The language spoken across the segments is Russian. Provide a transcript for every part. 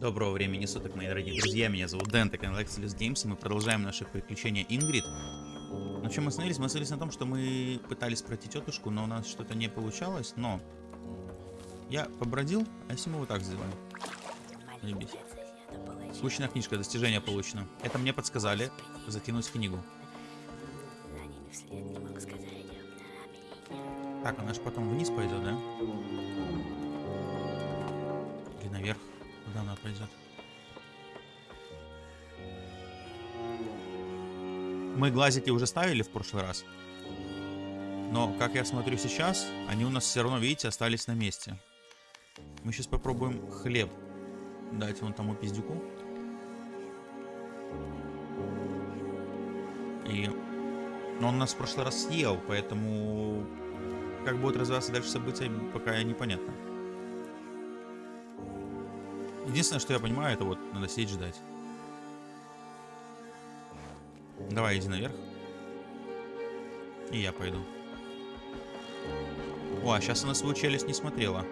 Доброго времени суток, мои дорогие друзья. Меня зовут Дэн, это канал Excelus Games, и мы продолжаем наши приключения Ингрид. На чем мы остановились? Мы остановились на том, что мы пытались пройти тетушку, но у нас что-то не получалось, но... Я побродил, а если мы вот так сделаем? Заебись. Скучная книжка, достижение получено. Это мне подсказали закинуть книгу. Так, она же потом вниз пойдет, да? Или наверх? Куда она пойдет? Мы глазики уже ставили в прошлый раз. Но, как я смотрю сейчас, они у нас все равно, видите, остались на месте. Мы сейчас попробуем хлеб дать вон тому пиздюку. И... Но он нас в прошлый раз съел, поэтому... Как будут развиваться дальше события, пока непонятно. Единственное, что я понимаю, это вот надо сидеть ждать. Давай, иди наверх. И я пойду. О, а сейчас она свою челюсть не смотрела.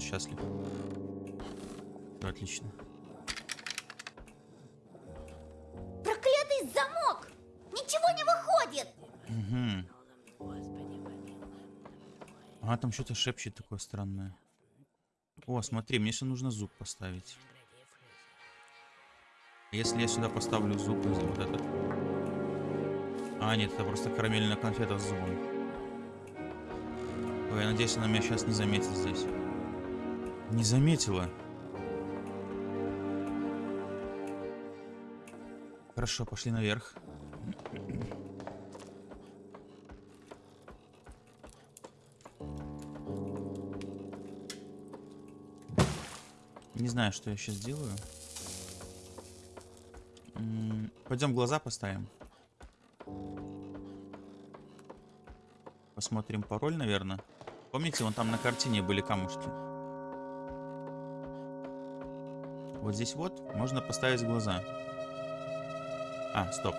Он счастлив. Отлично. Проклятый замок! Ничего не выходит! Угу. А, там что-то шепчет такое странное. О, смотри, мне еще нужно зуб поставить. Если я сюда поставлю зуб, вот этот... А, нет, это просто карамельная конфета с зубом. Ой, я надеюсь, она меня сейчас не заметит здесь. Не заметила. Хорошо, пошли наверх. Не знаю, что я сейчас делаю. Пойдем глаза поставим. Посмотрим пароль, наверное. Помните, вон там на картине были камушки. Вот здесь вот можно поставить глаза. А, стоп.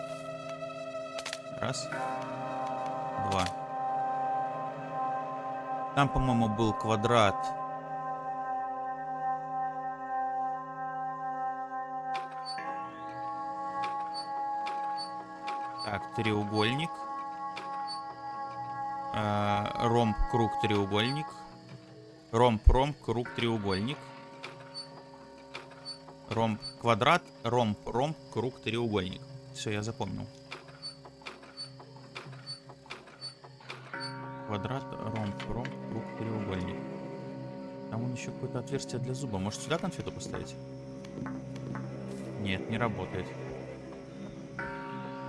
Раз. Два. Там, по-моему, был квадрат. Так, треугольник. Э, ромб, круг, треугольник. Ромб, ромб, круг, треугольник. Ромб, квадрат, ромб, ромб, круг, треугольник. Все, я запомнил. Квадрат, ромб, ромб, круг, треугольник. Там он еще какое-то отверстие для зуба. Может сюда конфету поставить? Нет, не работает.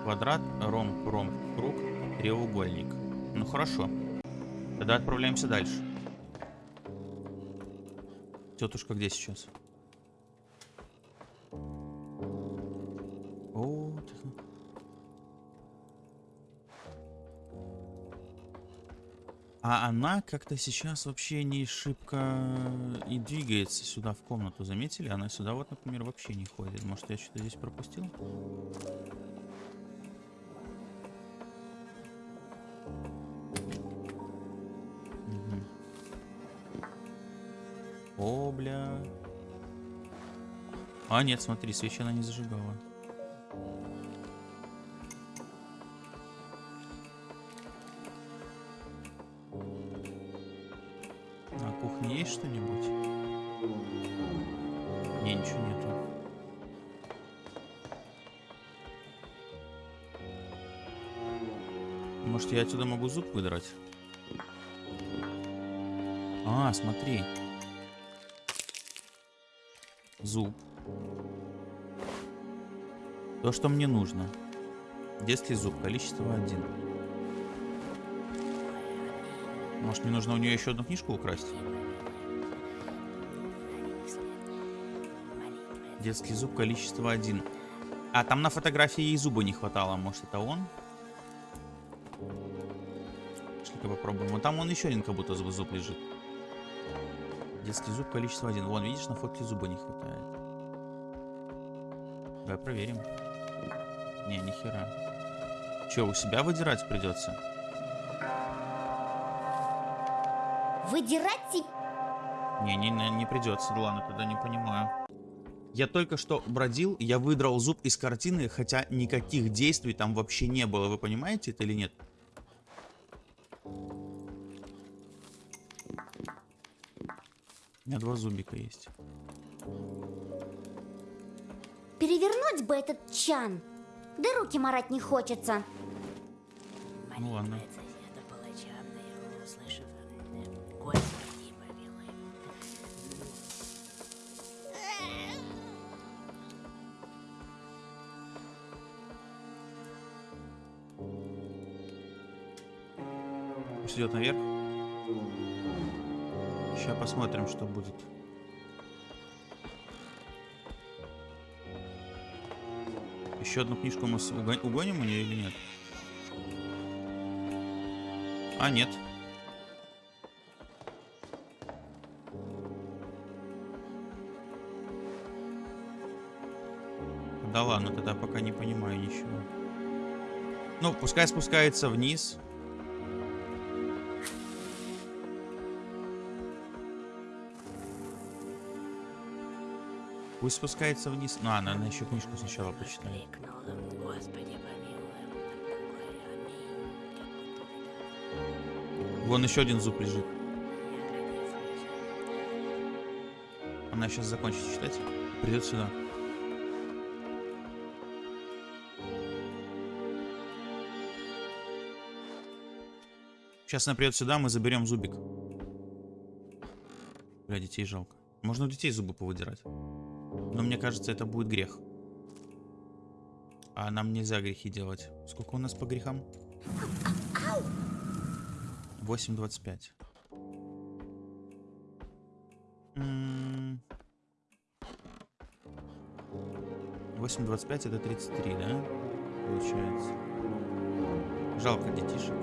Квадрат, ромб, ромб, круг, треугольник. Ну хорошо. Тогда отправляемся дальше. Тетушка где сейчас? А она как-то сейчас вообще не шибко и двигается сюда в комнату. Заметили? Она сюда вот, например, вообще не ходит. Может, я что-то здесь пропустил? Мгм. О, бля. А, нет, смотри, свечи она не зажигала. Кухне есть что-нибудь? Не, ничего нету. Может, я отсюда могу зуб выдрать? А, смотри. Зуб. То, что мне нужно. Детский зуб, количество один. Может, мне нужно у нее еще одну книжку украсть? Детский зуб, количество один. А, там на фотографии ей зуба не хватало. Может, это он? Пошли-ка попробуем. Вот там он еще один как будто зуб, зуб лежит. Детский зуб количество один. Вон, видишь, на фотке зуба не хватает. Давай проверим. Не, ни хера. Че, у себя выдирать придется? Выдирать не, не, не придется. Ладно, тогда не понимаю. Я только что бродил, я выдрал зуб из картины, хотя никаких действий там вообще не было. Вы понимаете это или нет? У меня два зубика есть. Перевернуть бы этот чан. Да руки марать не хочется. Ну ладно. Идет наверх. Сейчас посмотрим, что будет. Еще одну книжку мы угоним у нее или нет? А, нет. Да ладно, тогда пока не понимаю ничего. Ну, пускай спускается вниз. Пусть спускается вниз. Ну, а, надо еще книжку сначала будто Вон еще один зуб лежит. Она сейчас закончит читать. Придет сюда. Сейчас она придет сюда, мы заберем зубик. Бля, детей жалко. Можно у детей зубы повыдирать. Но мне кажется, это будет грех. А нам нельзя грехи делать. Сколько у нас по грехам? 8.25. М, 8.25 это 33, да? Получается. Жалко детишек.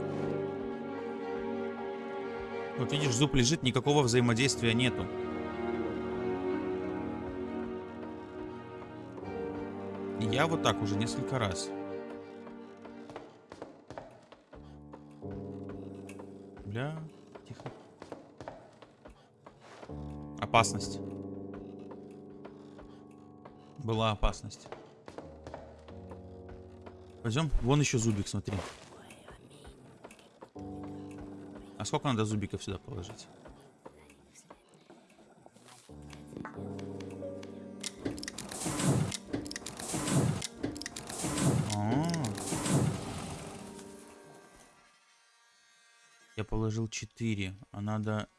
Вот видишь, зуб лежит, никакого взаимодействия нету. Я вот так уже несколько раз. Бля, тихо. Опасность. Была опасность. Пойдем. Вон еще зубик, смотри. А сколько надо зубиков сюда положить? 4, а надо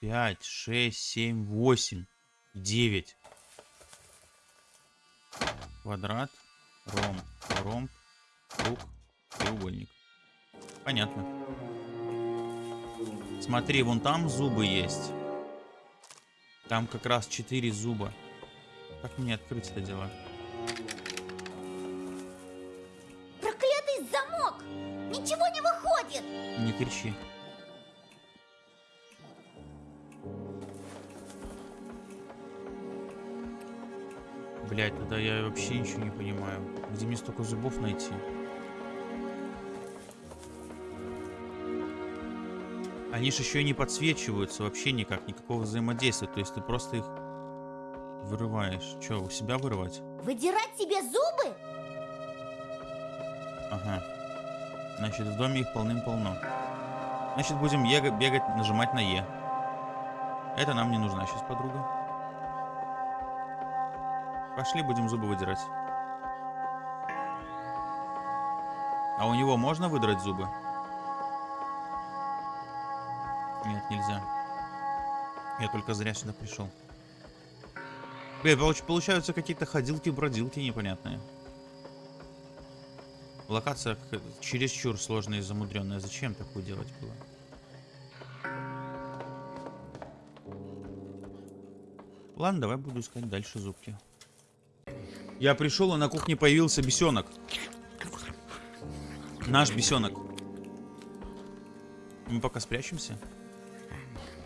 5, 6, 7, 8, 9. Квадрат, ромб, ромб, круг, треугольник. Понятно. Смотри, вон там зубы есть. Там как раз 4 зуба. Как мне открыть это дело? Проклятый замок! Ничего не выходит! Не кричи. Тогда я вообще ничего не понимаю. Где мне столько зубов найти? Они же еще и не подсвечиваются вообще никак, никакого взаимодействия. То есть ты просто их вырываешь. Че, у себя вырывать? Выдирать себе зубы? Ага. Значит, в доме их полным-полно. Значит, будем ега- бегать, нажимать на Е. Это нам не нужна сейчас подруга. Пошли, будем зубы выдирать. А у него можно выдрать зубы? Нет, нельзя. Я только зря сюда пришел. Блин, получ- получаются какие-то ходилки-бродилки непонятные. Локация чересчур сложная и замудренная. Зачем такое делать было? Ладно, давай буду искать дальше зубки. Я пришел, и на кухне появился бесенок. Наш бесенок. Мы пока спрячемся.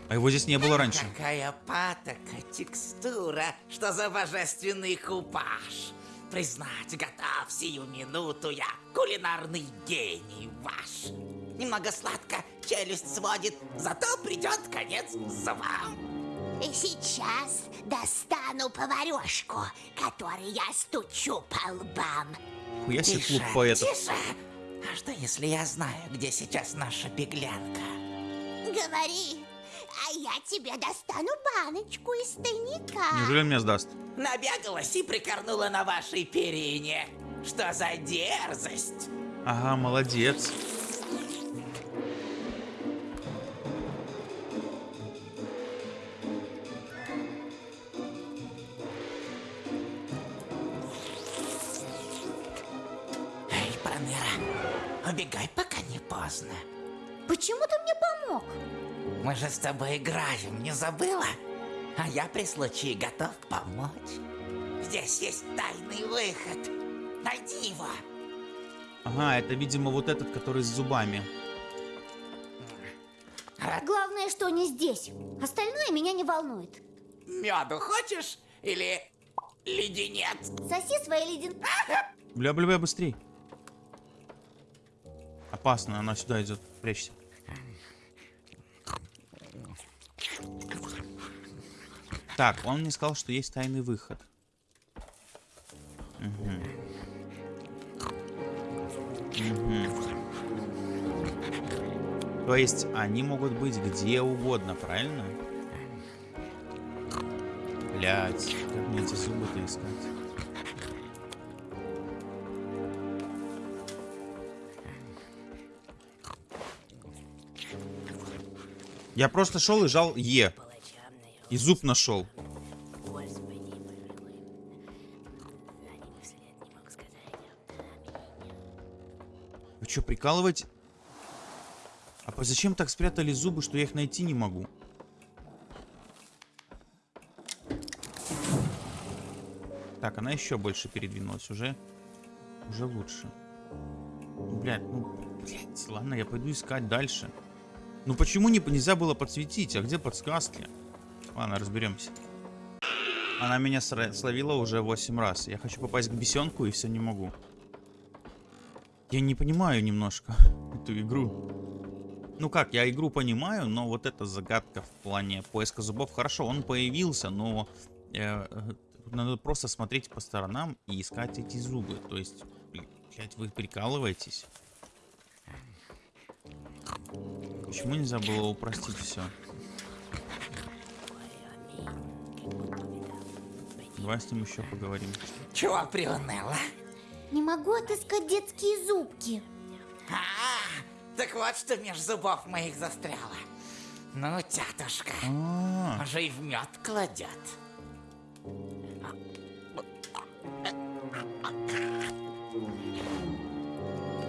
А его здесь не было раньше. Какая патока, текстура, что за божественный купаж. Признать готов сию минуту я, кулинарный гений ваш. Немного сладко, челюсть сводит, зато придет конец зубам. И сейчас достану поварешку, которой я стучу по лбам. Себе Тише, клуб поэтов. тише. А что если я знаю, где сейчас наша беглянка? Говори, а я тебе достану баночку из тайника. Неужели он меня сдаст? Набегалась и прикорнула на вашей перине. Что за дерзость? Ага, молодец. Убегай, пока не поздно. Почему ты мне помог? Мы же с тобой играем, не забыла? А я при случае готов помочь. Здесь есть тайный выход. Найди его. Ага, это, видимо, вот этот, который с зубами. Главное, что не здесь. Остальное меня не волнует. Меду хочешь? Или леденец? Соси свои леден... Бля-бля-бля, быстрей. Опасно, она сюда идет. Прячься. Так, он мне сказал, что есть тайный выход. Мгм. Мгм. То есть они могут быть где угодно, правильно? Блять, как мне эти зубы-то искать? Я просто шел и жал Е. И зуб нашел. Вы что, прикалываете? А зачем так спрятали зубы, что я их найти не могу? Так, она еще больше передвинулась. Уже, уже лучше. Блядь, ну, блядь, ладно, я пойду искать дальше. Ну почему не, нельзя было подсветить? А где подсказки? Ладно, разберемся. Она меня словила уже 8 раз. Я хочу попасть к бесенку и все не могу. Я не понимаю немножко эту игру. Ну как, я игру понимаю, но вот эта загадка в плане поиска зубов, хорошо, он появился, но э, э, надо просто смотреть по сторонам и искать эти зубы. То есть, блядь, вы прикалываетесь? Почему нельзя было упростить все? Давай с ним еще поговорим. Чего приуныла? Не могу отыскать детские зубки. А, так вот что меж зубов моих застряло. Ну, тятушка, А, уже и в мед кладет.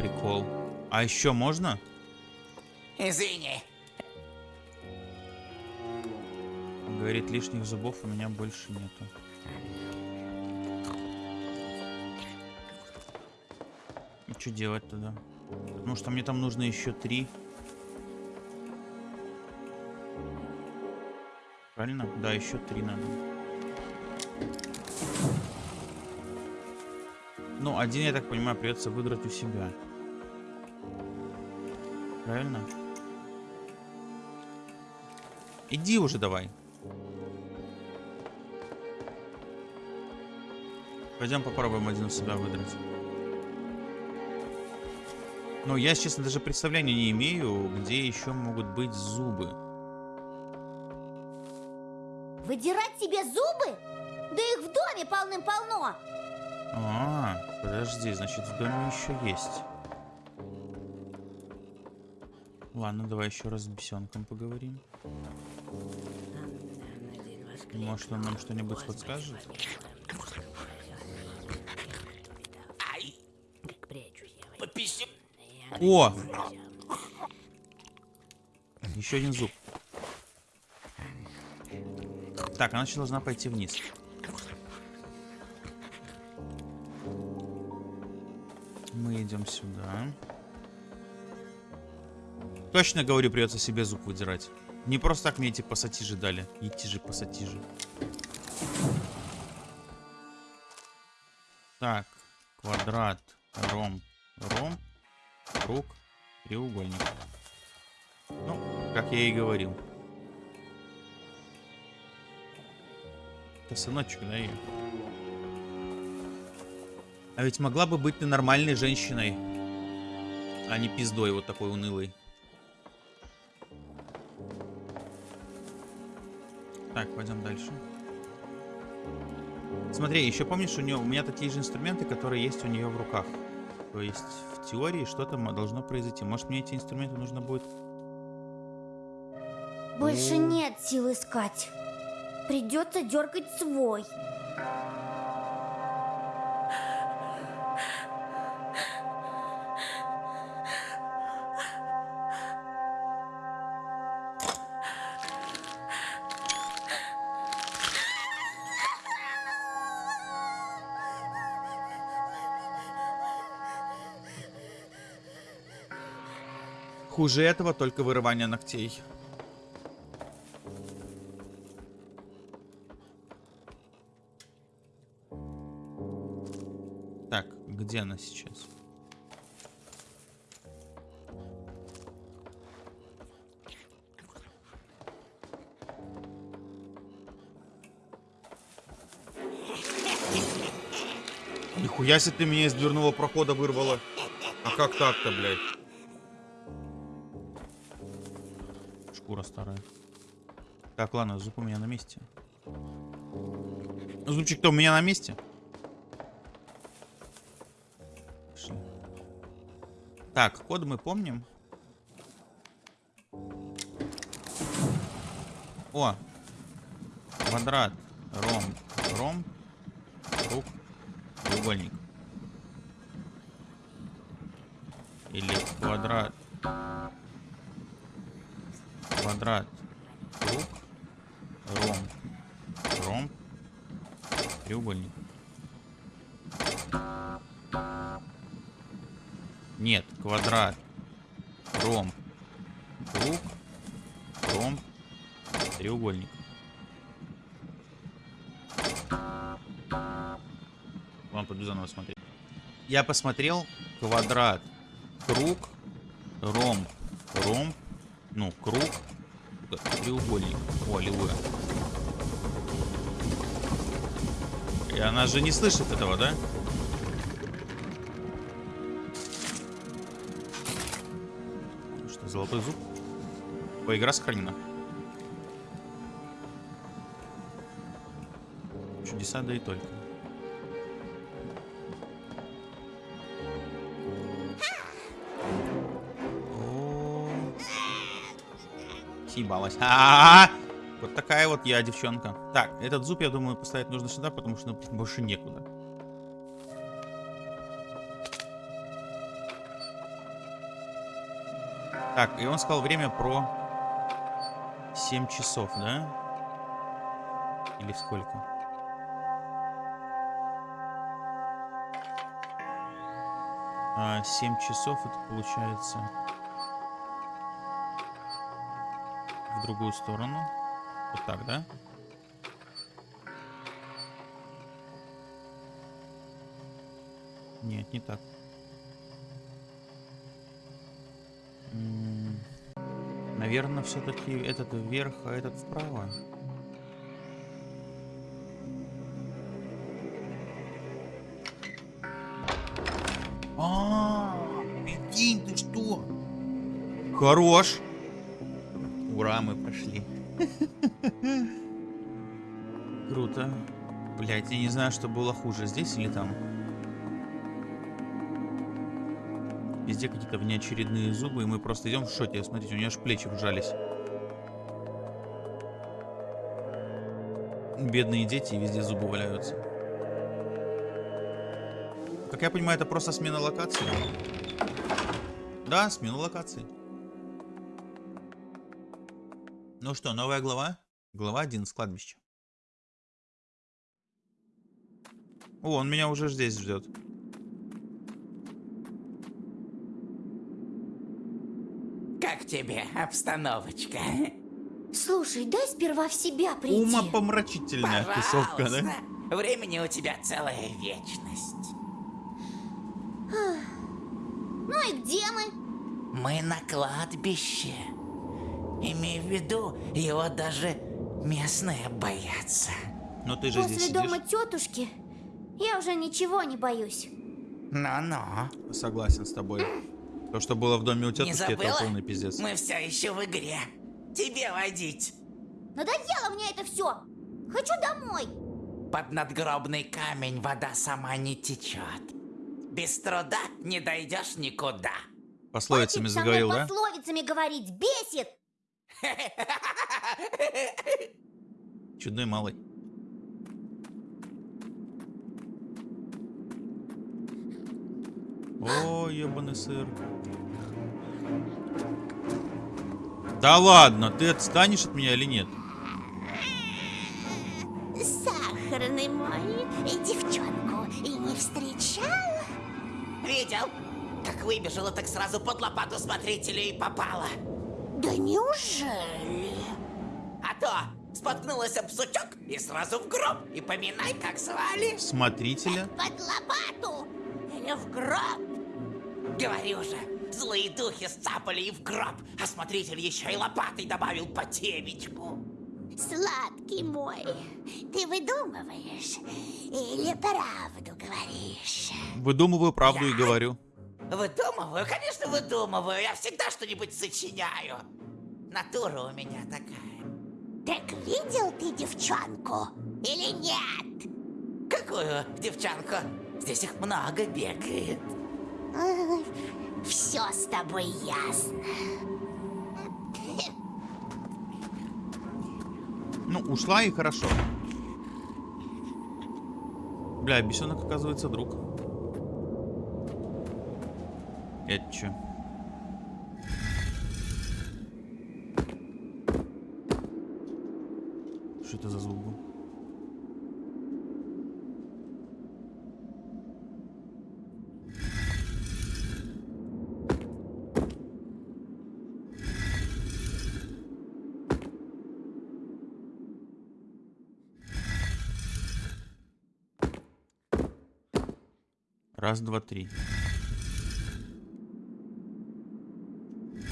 прикол. А еще можно? Извини. Говорит, лишних зубов у меня больше нету. И что делать тогда? Потому что мне там нужно еще три. Правильно? Да, еще три надо. Ну, один, я так понимаю, придется выиграть у себя. Правильно? Иди уже давай. Пойдем попробуем один у себя выдрать. Ну, я, честно, даже представления не имею, где еще могут быть зубы. Выдирать себе зубы? Да их в доме полным-полно. А, подожди, значит, в доме еще есть. Ладно, давай еще раз с бесенком поговорим. Может, он нам что-нибудь подскажет? О! Еще один зуб. Так, она сейчас должна пойти вниз. Мы идем сюда. Точно говорю, придется себе зуб выдирать. Не просто так мне эти пассатижи дали. Идти же пассатижи. Так, квадрат, ромб, ромб, круг, треугольник. Ну, как я и говорил. Это сыночек, да, ее? А ведь могла бы быть ты нормальной женщиной, а не пиздой вот такой унылой. Так, пойдем дальше. Смотри, еще помнишь, у нее у меня такие же инструменты, которые есть у нее в руках. То есть в теории что-то должно произойти. Может мне эти инструменты нужно будет... Больше нет сил искать. Придется дергать свой. Хуже этого только вырывание ногтей. Так, где она сейчас? Нихуя себе ты меня из дверного прохода вырвала. А как так-то, блядь? Так, ладно, зуб у меня на месте. Зубчик-то у меня на месте. Так, код мы помним. О! Квадрат. Ромб. Ромб. Круг. Треугольник. Или квадрат. Квадрат. Круг. Ромб. Ромб. Треугольник. Нет, квадрат. Ромб. Круг. Ромб. Треугольник. Вам пойду заново смотреть. Я посмотрел квадрат, круг, ромб, ромб, ну, круг, треугольник. О, аллилуйя. И она же не слышит этого, да? Что, золотой зуб? Ой, игра сохранена. Чудеса, да и только. Съебалась. А-а-а! Вот такая вот я девчонка. Так, этот зуб, я думаю, поставить нужно сюда, потому что ну, больше некуда. Так, и он сказал время про 7 часов, да? Или сколько? А, 7 часов это получается в другую сторону. Вот так, да? Нет, не так. Наверное, все-таки этот вверх, а этот вправо. А, прикинь, ты что? Хорош. Ура, мы прошли. Круто. Блять, я не знаю, что было хуже, здесь или там. Везде какие-то внеочередные зубы, и мы просто идем в шоте. Смотрите, у нее аж плечи вжались. Бедные дети, везде зубы валяются. Как я понимаю, это просто смена локации. Да, смена локации. Ну что, новая глава? Глава 1 с кладбища. О, он меня уже здесь ждет. Как тебе обстановочка? Слушай, дай сперва в себя прийти. Умопомрачительная тусовка, Пожалуйста. да? Времени у тебя целая вечность. Ну и где мы? Мы на кладбище. Имей в виду, его даже местные боятся. Но ты же здесь После сидишь. дома тетушки я уже ничего не боюсь. Ну-ну. Согласен с тобой. То, что было в доме у тетушки, это полный пиздец. Мы все еще в игре. Тебе водить. Надоело мне это все. Хочу домой. Под надгробный камень вода сама не течет. Без труда не дойдешь никуда. Пословицами Хватит заговорил, да? пословицами говорить. Бесит. Чудной малый. О, ебаный сыр. Да ладно, ты отстанешь от меня или нет? Сахарный мой, и девчонку и не встречал? Видел? Как выбежала, так сразу под лопату смотрителя и попала. Да неужели? А то споткнулась об сучок и сразу в гроб. И поминай, как звали. Смотрителя? Под лопату? Или в гроб? Говорю же, злые духи сцапали и в гроб, а смотритель еще и лопатой добавил по темечку. Сладкий мой, ты выдумываешь или правду говоришь? Выдумываю правду и Я? говорю. Выдумываю, конечно, выдумываю. Я всегда что-нибудь сочиняю. Натура у меня такая. Так видел ты девчонку или нет? Какую девчонку? Здесь их много бегает. Все с тобой ясно. Ну, ушла и хорошо. Бля, бесенок оказывается друг. Это чё? Что это за звук был? Раз, два, три.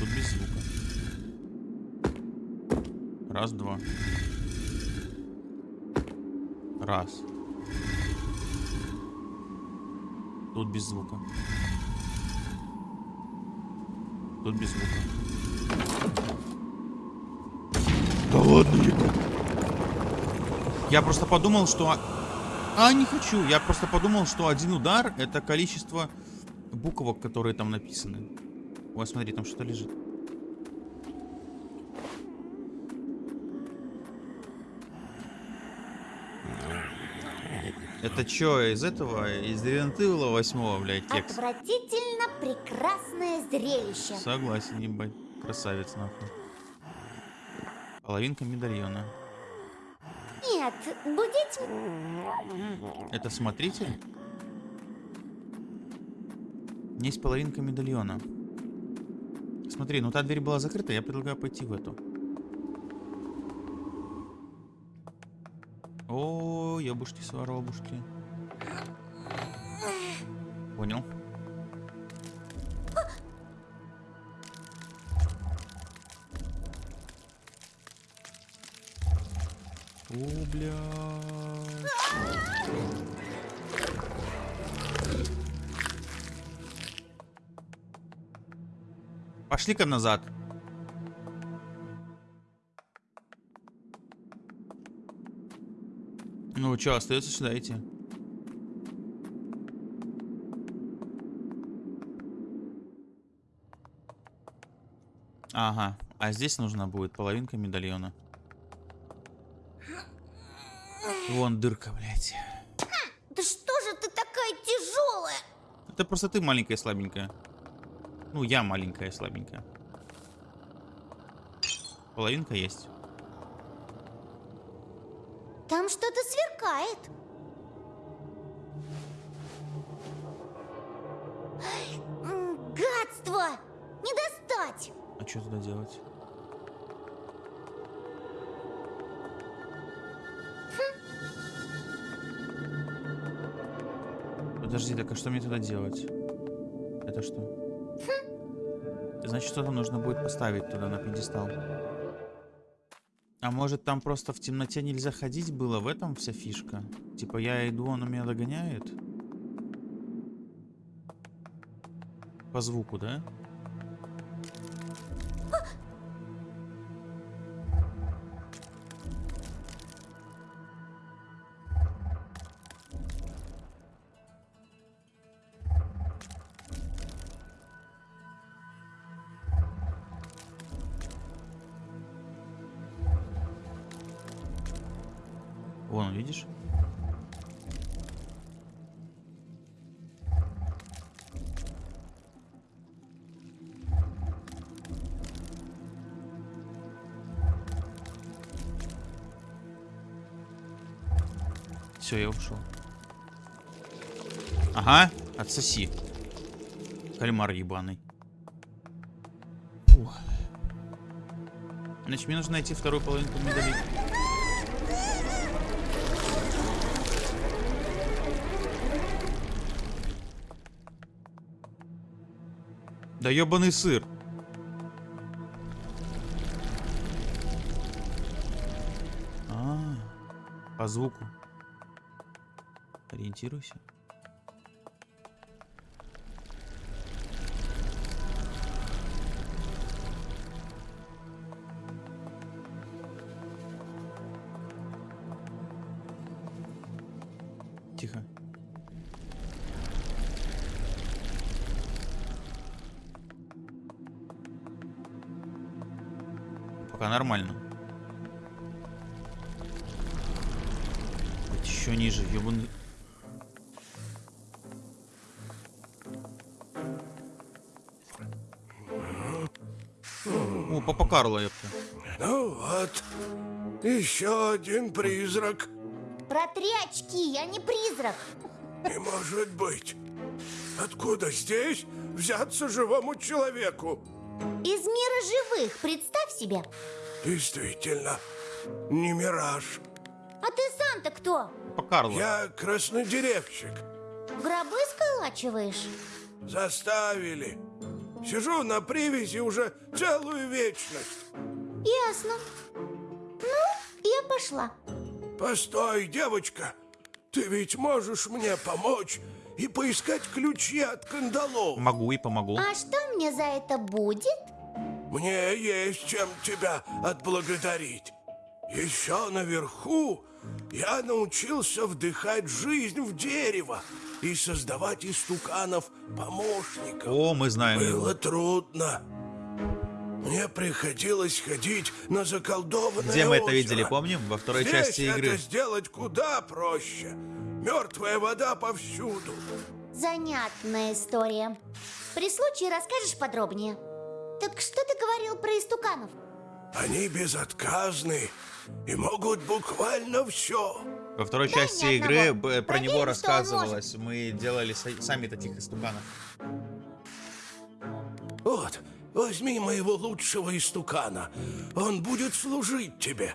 Тут без звука. Раз, два. Раз. Тут без звука. Тут без звука. Да ладно, Я просто подумал, что... А, не хочу. Я просто подумал, что один удар это количество буквок, которые там написаны. Ой, смотри, там что-то лежит. Это чё, из этого, из Рентыла 8 блядь, текст? Отвратительно прекрасное зрелище. Согласен, ебать. Красавец, нахуй. Половинка медальона. Нет, будить... Это смотритель? Есть половинка медальона. Смотри, ну та дверь была закрыта, я предлагаю пойти в эту. О, ебушки, своробушки. Понял. О, блядь. Пошли-ка назад. Ну, что, остается сюда идти? Ага, а здесь нужна будет половинка медальона. Вон дырка, блядь. Да что же ты такая тяжелая? Это просто ты маленькая и слабенькая. Ну, я маленькая и слабенькая. Половинка есть. Там что-то сверкает. Что мне туда делать? Это что? Значит, что-то нужно будет поставить туда на пьедестал. А может там просто в темноте нельзя ходить было? В этом вся фишка? Типа я иду, он меня догоняет? По звуку, да? Вон, Все, я ушел. Ага, отсоси. Кальмар ебаный. Фух. Значит, мне нужно найти вторую половинку медали. Да ебаный сыр. А, по звуку. Ориентируйся. Карло, ёпта. Ну вот, еще один призрак. Протри очки, я не призрак. Не может быть. Откуда здесь взяться живому человеку? Из мира живых, представь себе. Действительно, не мираж. А ты сам-то кто? Папа Карло. Я краснодеревщик. Гробы сколачиваешь? Заставили. Сижу на привязи уже целую вечность. Ясно. Ну, я пошла. Постой, девочка. Ты ведь можешь мне помочь и поискать ключи от кандалов. Могу и помогу. А что мне за это будет? Мне есть чем тебя отблагодарить. Еще наверху я научился вдыхать жизнь в дерево и создавать из туканов помощников. О, мы знаем его. Было трудно. Мне приходилось ходить на заколдованное Где мы это озеро. видели, помним? Во второй Здесь части игры. это сделать куда проще. Мертвая вода повсюду. Занятная история. При случае расскажешь подробнее. Так что ты говорил про истуканов? Они безотказны и могут буквально все. Во второй Дай части игры одного. про Проверим, него рассказывалось. Мы делали са- сами таких истуканов. Вот, возьми моего лучшего истукана. Он будет служить тебе.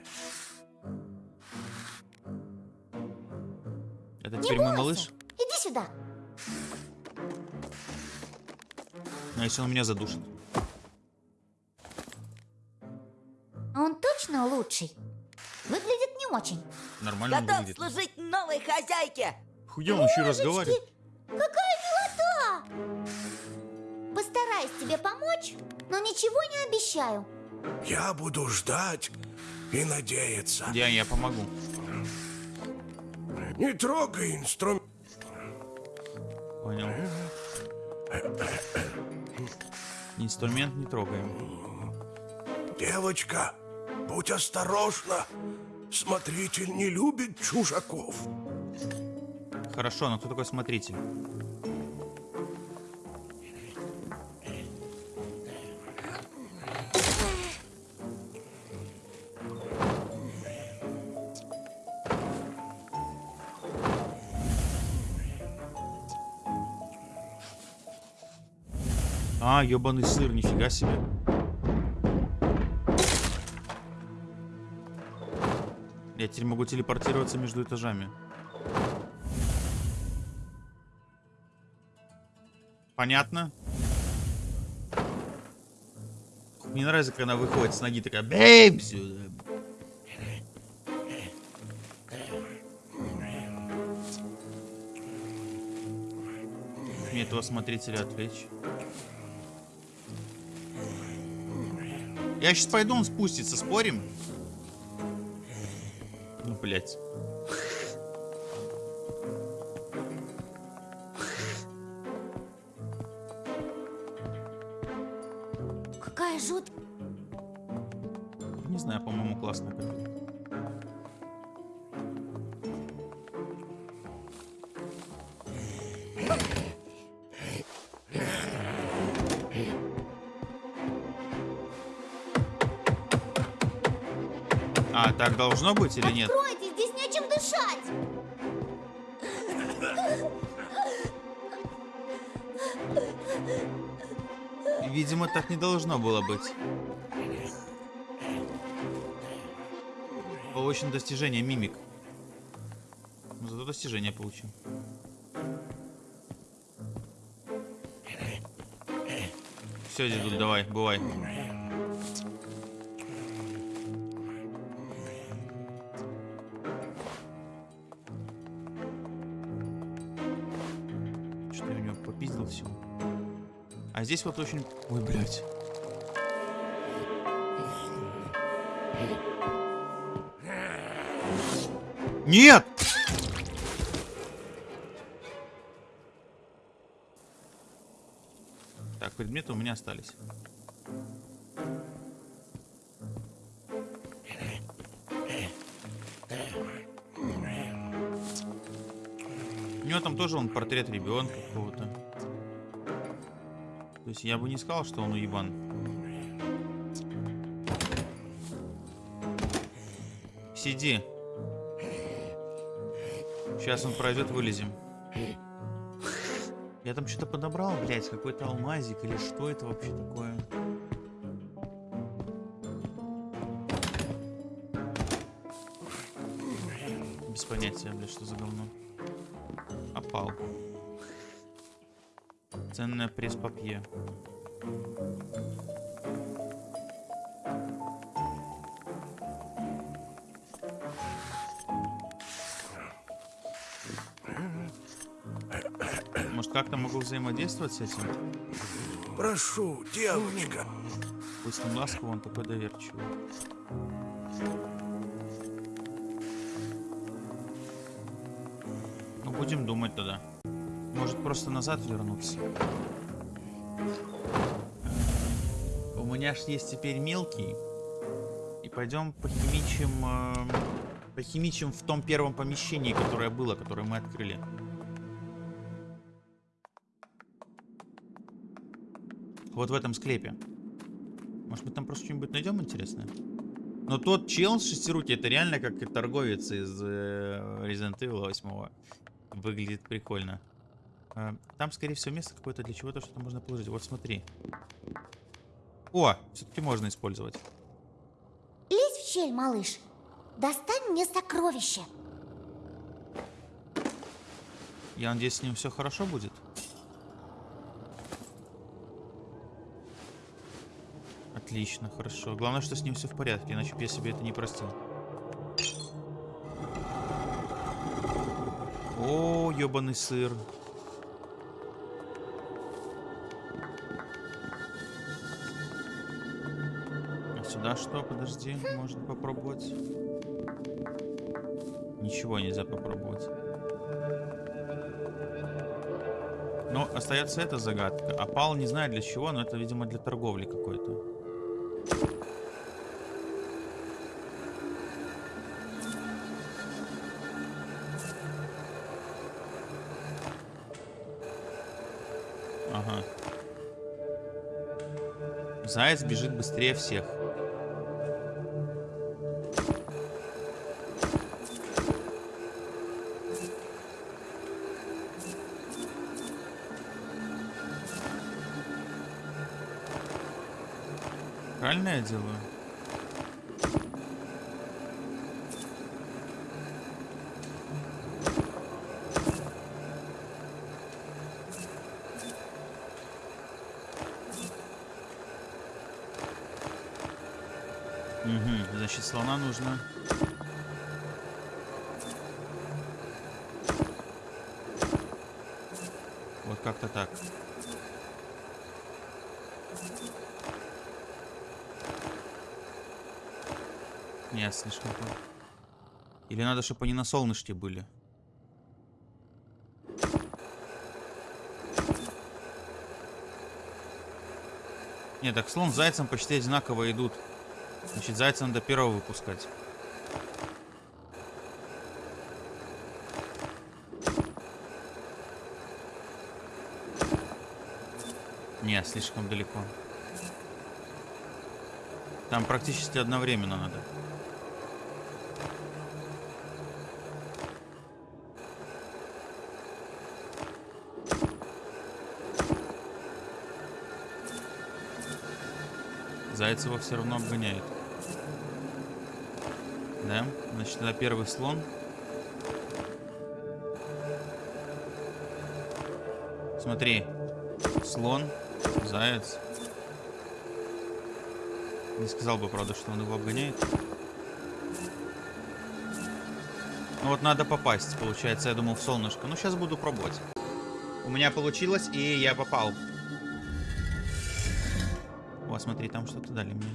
Это Не теперь мой малыш? Иди сюда. А если он меня задушит? Он точно лучший? Выглядит не очень. Нормально Готов выглядит. служить новой хозяйке. Хуя он еще разговаривает. Какая милота! Постараюсь тебе помочь, но ничего не обещаю. Я буду ждать и надеяться. Я, я помогу. Не трогай инструмент. Понял. Инструмент не трогаем. Девочка, будь осторожна. Смотритель не любит чужаков. Хорошо, но кто такой смотритель? А, ебаный сыр, нифига себе. Я теперь могу телепортироваться между этажами. Понятно? Мне нравится, когда она выходит с ноги такая бейм сюда. Мне этого смотрителя отвлечь. Я сейчас пойду, он спустится, спорим? Блядь. Какая жут... Не знаю, по-моему, классная. А, так должно быть или нет? Видимо, так не должно было быть. Получено достижение мимик. Но зато достижение получил. Все, дедуль, давай, бывай. Здесь вот очень... Ой, блядь. Нет! Так, предметы у меня остались. У него там тоже он портрет ребенка какого-то. То есть я бы не сказал, что он уебан. Сиди. Сейчас он пройдет, вылезем. Я там что-то подобрал, блядь, какой-то алмазик или что это вообще такое? Без понятия, блядь, что за говно. Ценное пресс-папье. Может, как-то могу взаимодействовать с этим? Прошу, девочка. Пусть он ласковый, он такой доверчивый. Ну, будем думать тогда. Может, просто назад вернуться. У меня ж есть теперь мелкий. И пойдем похимичим... э, похимичим в том первом помещении, которое было, которое мы открыли. Вот в этом склепе. Может мы там просто что-нибудь найдем интересное? Но тот чел с шестируки, это реально как и торговец из э, Resident Evil 8. Выглядит прикольно. Э, там, скорее всего, место какое-то для чего-то, что-то можно положить. Вот смотри. О, все-таки можно использовать. Лезь в щель, малыш. Достань мне сокровище. Я надеюсь, с ним все хорошо будет. Отлично, хорошо. Главное, что с ним все в порядке, иначе бы я себе это не простил. О, ебаный сыр. Что? Подожди, можно попробовать. Ничего нельзя попробовать. Но остается эта загадка. Опал не знаю для чего, но это, видимо, для торговли какой-то. Ага. Заяц бежит быстрее всех. я делаю? Угу, значит, слона нужно Вот как-то так. Нет, слишком плохо. Или надо, чтобы они на солнышке были? Нет, так слон с зайцем почти одинаково идут. Значит, зайца надо первого выпускать. Не, слишком далеко. Там практически одновременно надо. Зайцева все равно обгоняет. Да? Значит, это первый слон. Смотри. Слон, заяц. Не сказал бы, правда, что он его обгоняет. Ну вот надо попасть, получается, я думал, в солнышко. Ну, сейчас буду пробовать. У меня получилось, и я попал. О, смотри, там что-то дали мне.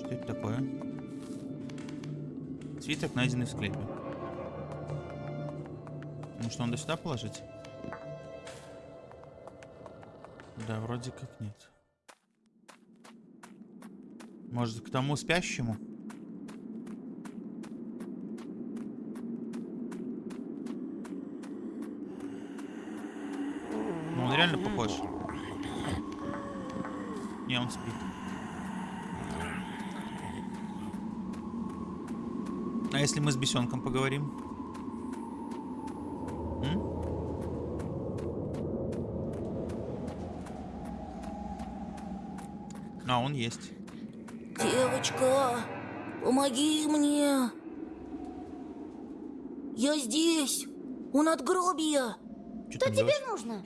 Что это такое? Свиток, найденный в склепе. Ну что, надо сюда положить? Да, вроде как нет. Может, к тому спящему? Ну, он реально похож. Спит. А если мы с бесенком поговорим? М? А, он есть. Девочка, помоги мне. Я здесь, у надгробия. Что Что тебе нужно?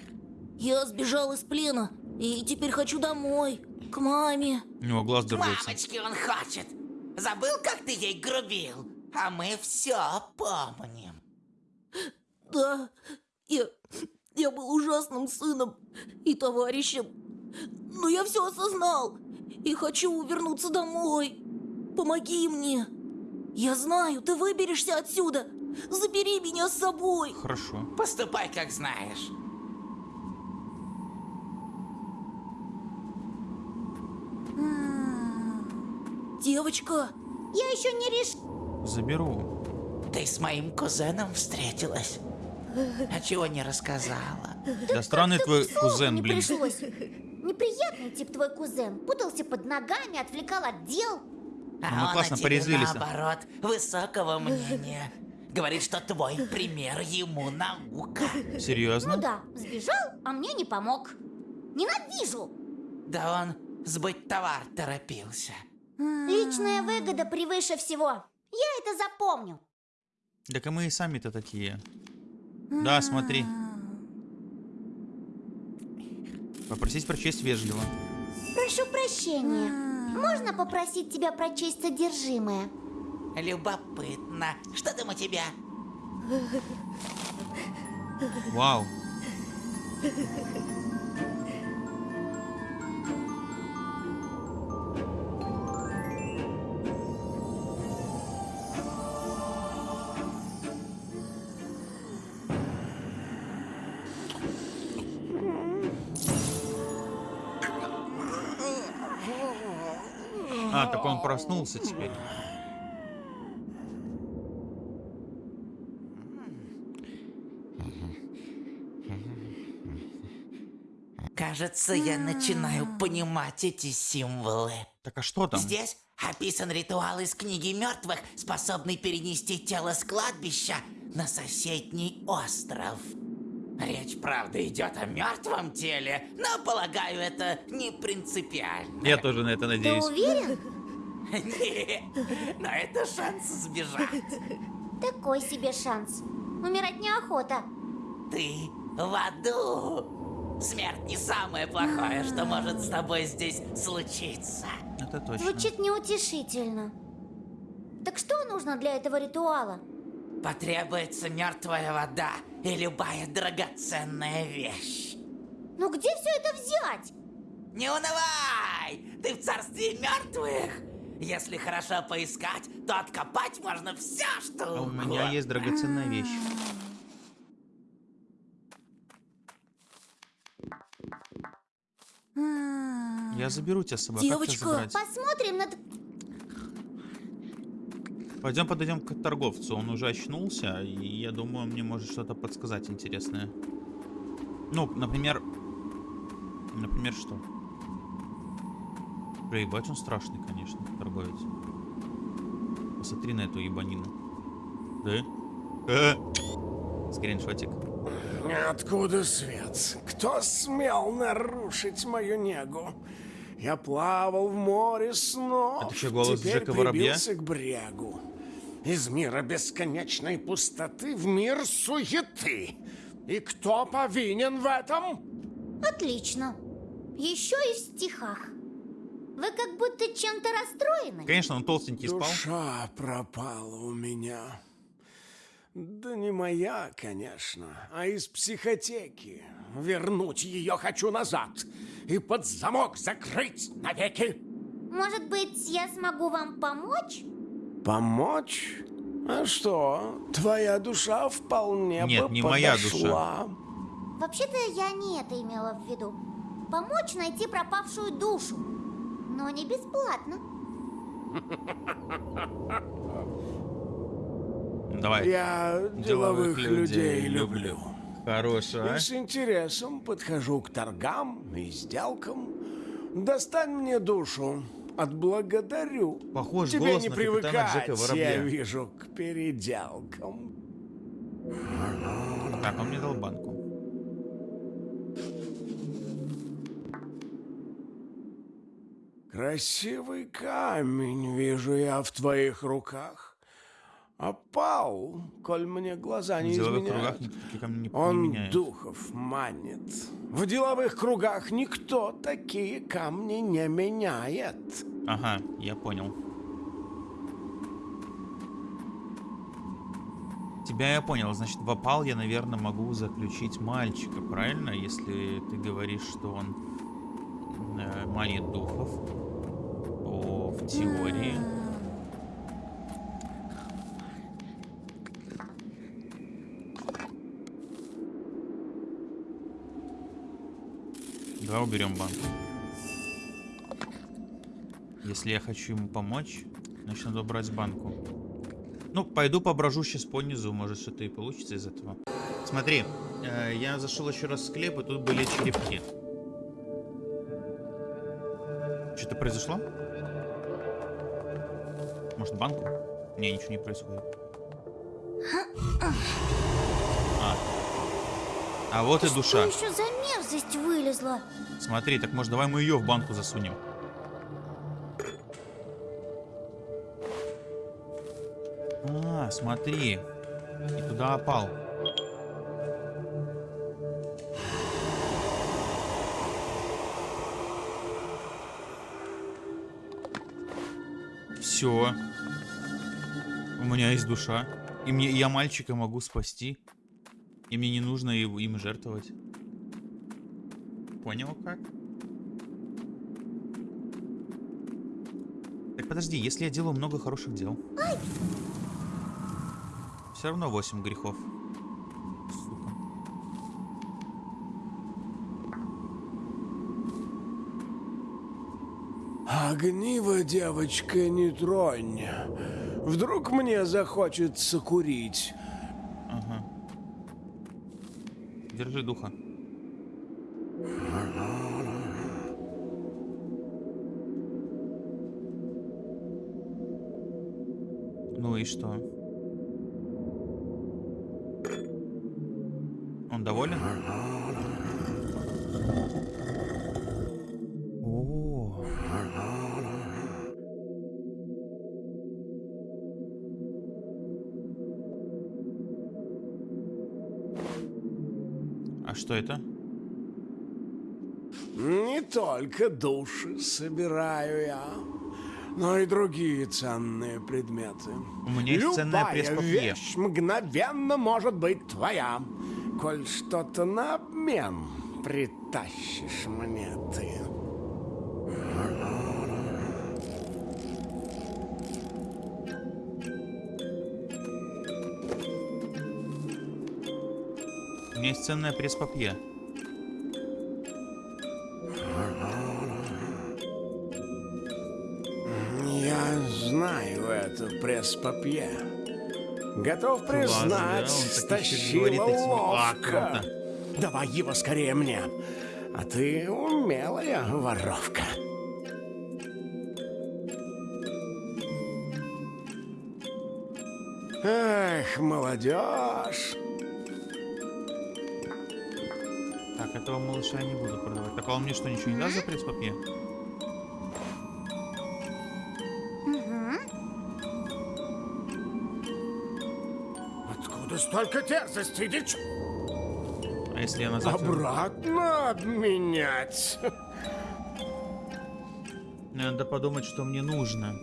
Я сбежал из плена и теперь хочу домой, к маме. У него глаз дергается. Мамочки он хочет. Забыл, как ты ей грубил? А мы все помним. Да, я, я был ужасным сыном и товарищем. Но я все осознал и хочу вернуться домой. Помоги мне. Я знаю, ты выберешься отсюда. Забери меня с собой. Хорошо. Поступай, как знаешь. Девочка, Я еще не решила. Заберу. Ты с моим кузеном встретилась. А чего не рассказала? Да странный твой кузен, не блин. пришлось. Неприятный тип твой кузен. Путался под ногами, отвлекал от дел. А Ну, он классно, о тебе, порезвились. наоборот, высокого мнения. Говорит, что твой пример ему наука. Серьезно? Ну да, сбежал, а мне не помог. Ненавижу. Да он сбыть товар торопился. Личная выгода превыше всего. Я это запомню. Так и мы и сами-то такие. Да, смотри. Попросить прочесть вежливо. Прошу прощения. Можно попросить тебя прочесть содержимое? Любопытно. Что там у тебя? Вау. Он проснулся теперь. Кажется, я начинаю понимать эти символы. Так а что там? Здесь описан ритуал из книги мертвых, способный перенести тело с кладбища на соседний остров. Речь, правда, идет о мертвом теле, но, полагаю, это не принципиально. Я тоже на это Ты надеюсь. уверен? Не, но это шанс сбежать. Такой себе шанс. Умирать неохота. Ты в аду. Смерть не самое плохое, что может с тобой здесь случиться. Это точно. Звучит неутешительно. Так что нужно для этого ритуала? Потребуется мертвая вода и любая драгоценная вещь. Ну где все это взять? Не унывай! Ты в царстве мертвых! Если хорошо поискать, то откопать можно все, что А у меня есть драгоценная вещь. Я заберу тебя с собой. а как тебя? Посмотрим на... Пойдем подойдем к торговцу. Он уже очнулся, и я думаю, он мне может что-то подсказать интересное. Ну, например... Например, что? Бля, ебать, он страшный, конечно, торговец. Посмотри на эту ебанину. Да? Э! Скриншотик. Откуда свет? Кто смел нарушить мою негу? Я плавал в море снов. Это чё, голос теперь Джека Воробья? прибился к брегу. Из мира бесконечной пустоты в мир суеты. И кто повинен в этом? Отлично. Еще и в стихах. Вы как будто чем-то расстроены. Конечно, он толстенький спал. Душа пропала у меня. Да не моя, конечно, а из психотеки. Вернуть ее хочу назад и под замок закрыть навеки. Может быть, я смогу вам помочь? Помочь? А что, твоя душа вполне Нет, бы не моя подошла. Вообще-то я не это имела в виду. Помочь найти пропавшую душу. Но не бесплатно. Давай. Я деловых, людей, люблю. люблю. Хорошо, а? И с интересом подхожу к торгам и сделкам. Достань мне душу. Отблагодарю. Похож Тебе голос не на привыкать, я вижу, к переделкам. Так, он мне дал банку. Красивый камень вижу я в твоих руках. Опал, коль мне глаза не деловых изменяют. кругах не, не Он меняет. духов манит. В деловых кругах никто такие камни не меняет. Ага, я понял. Тебя я понял. Значит, в опал я, наверное, могу заключить мальчика, правильно? Если ты говоришь, что он э, манит духов. То в теории... Давай уберем банк. Если я хочу ему помочь, значит надо убрать банку. Ну, пойду поброжу сейчас по низу, может что-то и получится из этого. Смотри, э, я зашел еще раз в склеп, и тут были черепки. Произошло? Может банку? Не, ничего не происходит. А, а вот и душа. Что еще за мерзость вылезла? Смотри, так может давай мы ее в банку засунем. А, смотри. И туда опал. Все. У меня есть душа. И мне я мальчика могу спасти. И мне не нужно его, им жертвовать. Понял как? Так подожди, если я делаю много хороших дел. Все равно 8 грехов. Сука. Огниво, девочка, не тронь. Вдруг мне захочется курить. Ага. Держи духа. Только души собираю я, но и другие ценные предметы. У меня есть Любая пресс-папье. вещь мгновенно может быть твоя, коль что-то на обмен притащишь мне ты. У меня есть ценное пресс-папье. Пресс-папье. Готов признать, стащила. А, ловко. круто. Давай его скорее мне. А ты умелая воровка. Эх, молодежь. Так, этого малыша я не буду продавать. Так, а он мне что, ничего не даст за пресс-папье? Столько дерзости, дичь? А если я назад... Обратно обменять. Надо подумать, что мне нужно.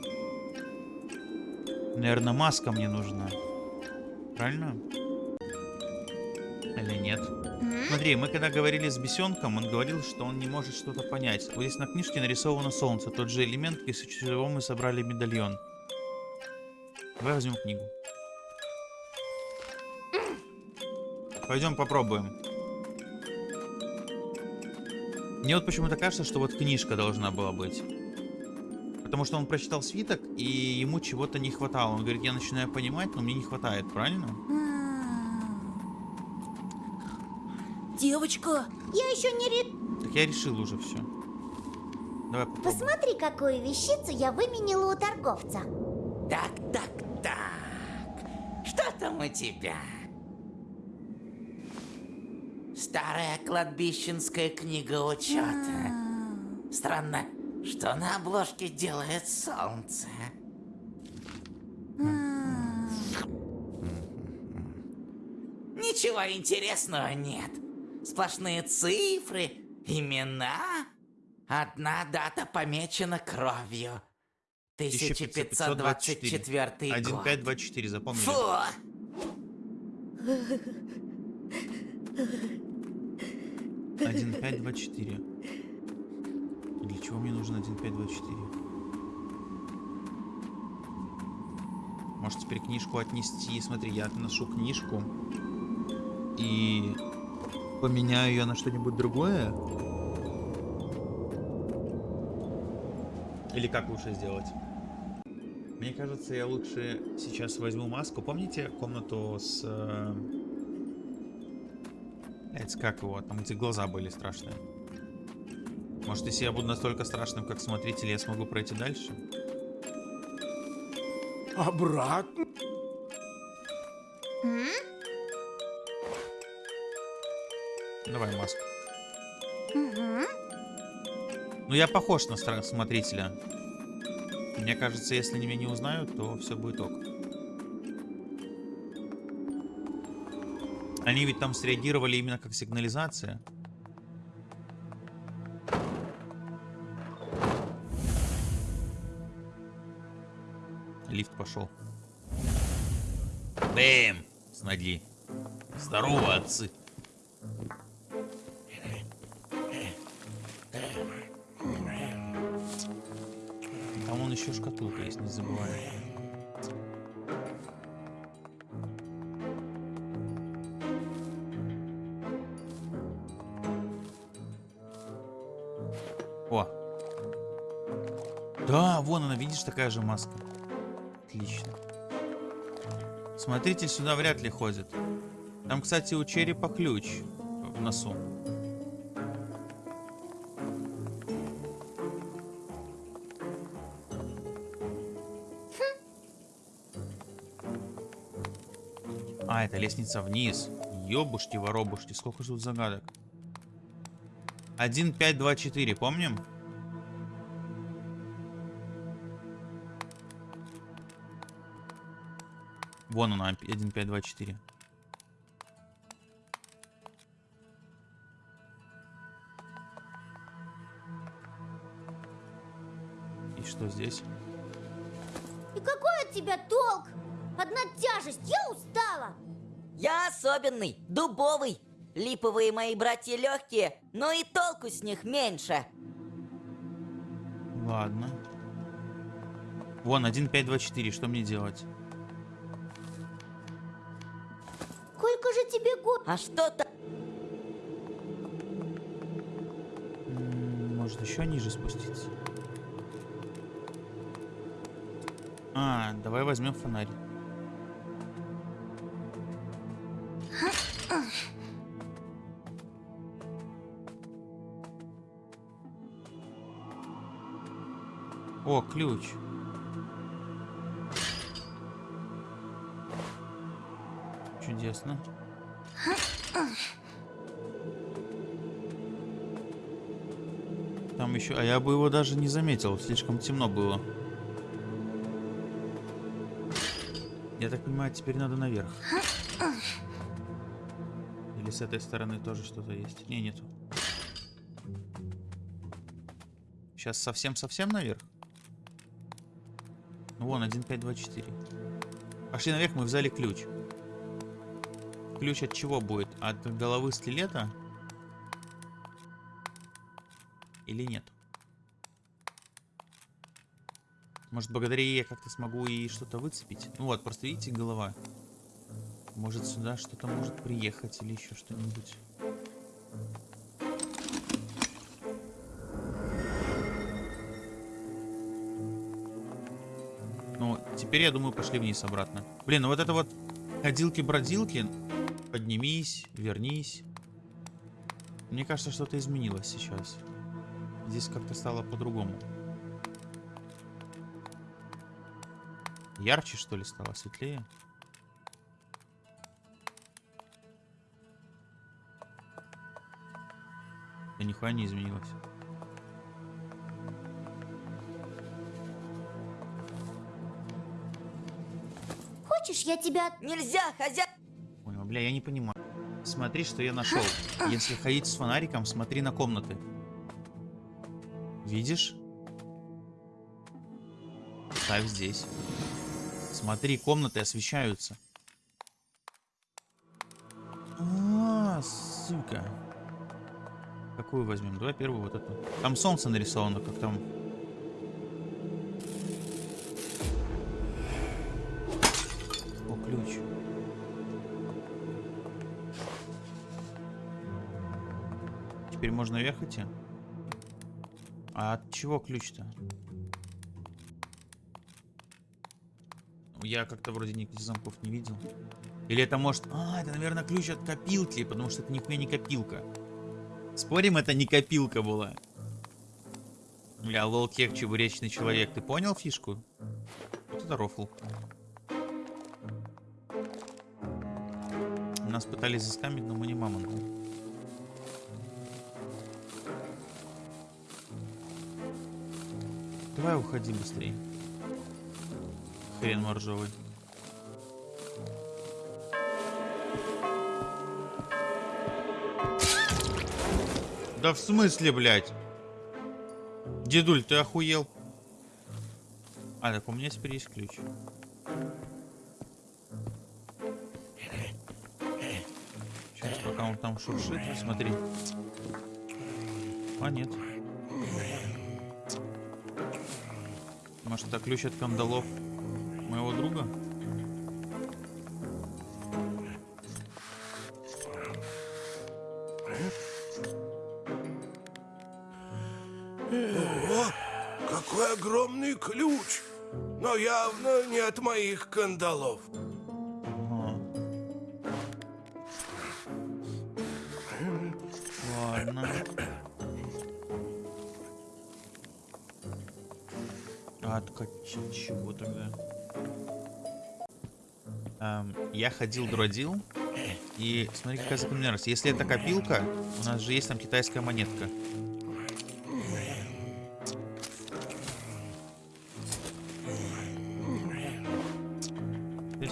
Наверное, маска мне нужна. Правильно? Или нет? Смотри, мы когда говорили с бесенком, он говорил, что он не может что-то понять. Вот здесь на книжке нарисовано солнце, тот же элемент, из чего мы собрали медальон. Давай возьмем книгу. Пойдем попробуем. Мне вот почему-то кажется, что вот книжка должна была быть. Потому что он прочитал свиток, и ему чего-то не хватало. Он говорит, я начинаю понимать, но мне не хватает, правильно? Девочка, Я еще не ре... Так я решил уже все. Давай попробуем. Посмотри, какую вещицу я выменила у торговца. Так, так, так. Что там у тебя? Старая кладбищенская книга учета. Странно, что на обложке делает солнце. Ничего интересного нет. Сплошные цифры, имена. Одна дата помечена кровью. 1524 год. 1524, запомнили? Фу! Один пять два четыре. Для чего мне нужен один пять два четыре? Может теперь книжку отнести? Смотри, я отношу книжку и поменяю ее на что-нибудь другое. Или как лучше сделать? Мне кажется, я лучше сейчас возьму маску. Помните комнату с... Блядь, как его? Там, где глаза были страшные. Может, если я буду настолько страшным, как смотритель, я смогу пройти дальше? Обратно? Давай маску. Ну, я похож на смотрителя. Мне кажется, если меня не узнают, то все будет ок. Они ведь там среагировали именно как сигнализация. Лифт пошел. Бэм! Смотри. Здорово, отцы. Там вон еще шкатулка есть, не забывай. Видишь, такая же маска. Отлично. Смотритель сюда вряд ли ходит. Там, кстати, у черепа ключ в носу. А, это лестница вниз. Ёбушки, воробушки, сколько же тут загадок. 1, 5, 2, 4, помним? Вон она, 1, 5, 2, 4. Что здесь? И какой от тебя толк? Одна тяжесть, я устала. Я особенный, дубовый. Липовые мои братья легкие, но и толку с них меньше. Ладно. Вон, 1524, что мне делать? А что-то... Может, еще ниже спуститься? А, давай возьмем фонарь. О, ключ. Чудесно. Еще... А я бы его даже не заметил, слишком темно было. Я так понимаю, теперь надо наверх. Или с этой стороны тоже что-то есть? Не, нету. Сейчас совсем-совсем наверх? Ну, вон, 1524. Пошли наверх, мы взяли ключ. Ключ от чего будет? От головы скелета? Или нет? Может, благодаря ей я как-то смогу и что-то выцепить? Ну вот, просто видите, голова. Может, сюда что-то может приехать или еще что-нибудь. Ну, теперь, я думаю, пошли вниз обратно. Блин, ну вот это вот ходилки-бродилки. Поднимись, вернись. Мне кажется, что-то изменилось сейчас. Здесь как-то стало по-другому. Ярче, что ли, стало? Светлее? Да нихуя не изменилось. Хочешь, я тебя... Нельзя, хозяин... Ой, бля, я не понимаю. Смотри, что я нашел. Если ходить с фонариком, смотри на комнаты. Видишь? Ставь здесь. Смотри, комнаты освещаются. А, сука. Какую возьмем? Давай первую вот эту. Там солнце нарисовано, как там. О, ключ. Теперь можно наверх идти? А от чего ключ-то? Я как-то вроде никаких замков не видел. Или это может... А, это, наверное, ключ от копилки, потому что это нихуя не копилка. Спорим, это не копилка была. Бля, лол кек, чебуречный человек. Ты понял фишку? Вот это рофл. Нас пытались заскамить, но мы не мамонты. Давай уходи быстрее. Хрен моржовый. Да в смысле, блядь? Дедуль, ты охуел? А, так у меня теперь есть ключ. Сейчас, пока он там шуршит, смотри. А, нет. Может, это ключ от кандалов моего друга? О, какой огромный ключ! Но явно не от моих кандалов. Я ходил, бродил. И смотри, какая закономерность. Если это копилка, у нас же есть там китайская монетка. Здесь.